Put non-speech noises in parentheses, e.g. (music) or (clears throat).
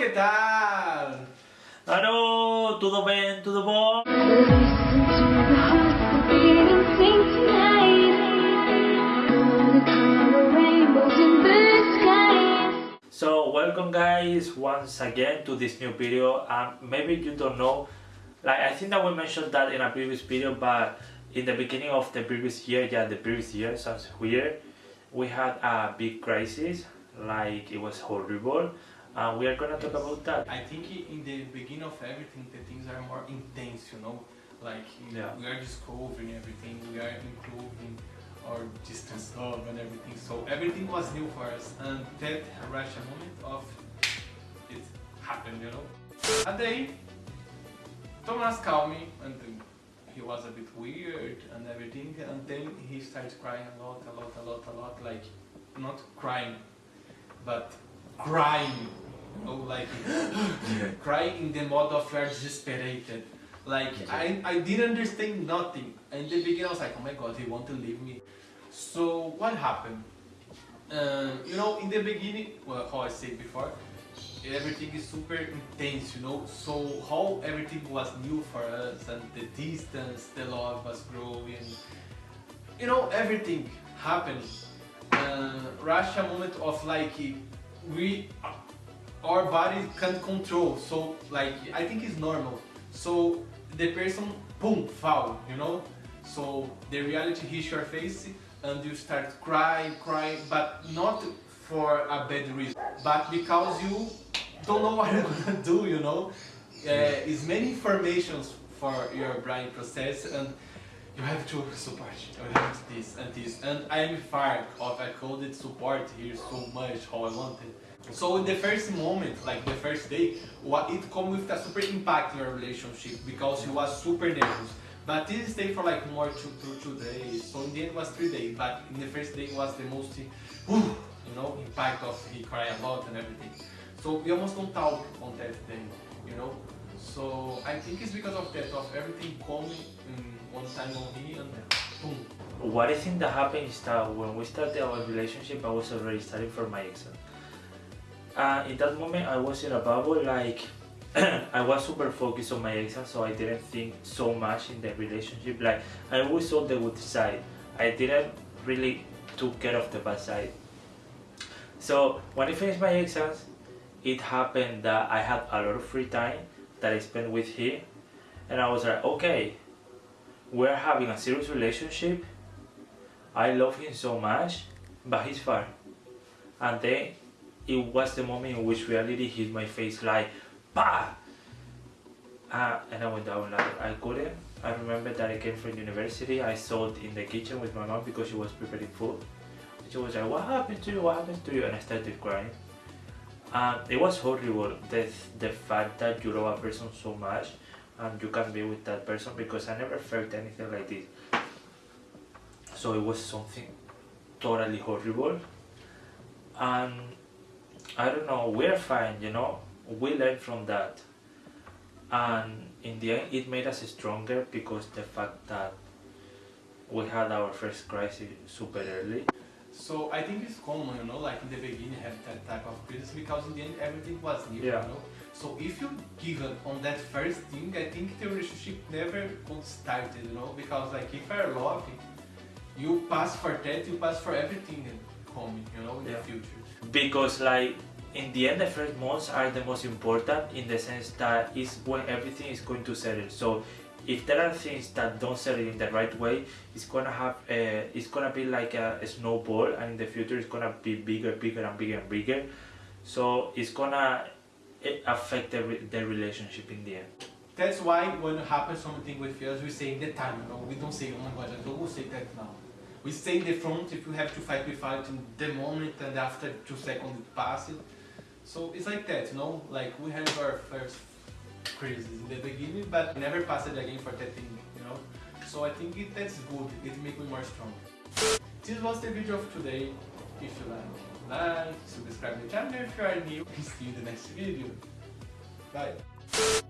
que tal? Tudo bem? Tudo bom? So welcome guys once again to this new video um, maybe you don't know like I think that we mentioned that in a previous video but in the beginning of the previous year yeah the previous year sounds weird we had a big crisis like it was horrible uh, we are gonna talk about that. I think in the beginning of everything the things are more intense you know? Like Yeah. we are discovering everything we are improving our distance love and everything. So everything was new for us and that Russia moment of it happened you know? A day Thomas called me and he was a bit weird and everything and then he started crying a lot a lot a lot a lot. Like not crying but crying you know like (gasps) (gasps) crying in the mode of you're desesperated. Like I, I didn't understand nothing. In the beginning I was like oh my god he want to leave me. So what happened? Uh, you know in the beginning well how I said before everything is super intense you know? So how everything was new for us and the distance the love was growing. You know everything happened. Uh, Russia moment of like we our body can't control so like I think it's normal. So the person boom fall you know? So the reality hits your face and you start crying crying but not for a bad reason but because you don't know (laughs) what you're gonna do you know? Uh, it's many informations for your brain process and you have to support you have this and this. And I am far of I couldn't support here so much how I wanted so in the first moment like the first day what it come with a super impact in your relationship because you was super nervous. But this stayed for like more two, two, two days. So in the end it was three days but in the first day was the most whew, you know impact of he cry a lot and everything. So we almost don't talk on that day you know? So I think it's because of that of everything coming in one time on me and boom. What I think that happened is that when we started our relationship, I was already studying for my exam. Uh, in that moment, I was in a bubble, like (clears throat) I was super focused on my exam, so I didn't think so much in the relationship. Like I always saw the good side. I didn't really took care of the bad side. So when I finished my exams, it happened that I had a lot of free time that I spent with him, and I was like, okay, we're having a serious relationship. I love him so much, but he's far. And then it was the moment in which reality hit my face like, bah! Uh, and I went down like I couldn't. I remember that I came from university. I saw it in the kitchen with my mom because she was preparing food. She was like, what happened to you? What happened to you? And I started crying. Um, it was horrible, the, the fact that you love a person so much and you can be with that person because I never felt anything like this. So it was something totally horrible. And I don't know, we're fine, you know, we learned from that. And in the end, it made us stronger because the fact that we had our first crisis super early. So I think it's common, you know, like in the beginning have that type of crisis because in the end everything was new, Yeah. you know. So if you give up on that first thing, I think the relationship never got started, you know, because like if you're loving, you pass for that, you pass for everything coming, you know, in Yeah. the future. because like in the end the first months are the most important in the sense that it's when everything is going to settle so if there are things that don't settle in the right way it's gonna have a, it's gonna be like a, a snowball and in the future it's gonna be bigger bigger and bigger and bigger so it's gonna eh, affect the, the relationship in the end That's why when it happens something with us, we say in the time, you know, we don't say, oh my god, I don't say that now. We stay in the front, if you have to fight, we fight in the moment and after two seconds it passes. So it's like that, you know, like we had our first crisis in the beginning, but never passed it again for that thing, you know. So I think it, that's good, it makes me more strong. This was the video of today. If you like, like, subscribe to the channel if you are new, (laughs) see you in the next video. Bye.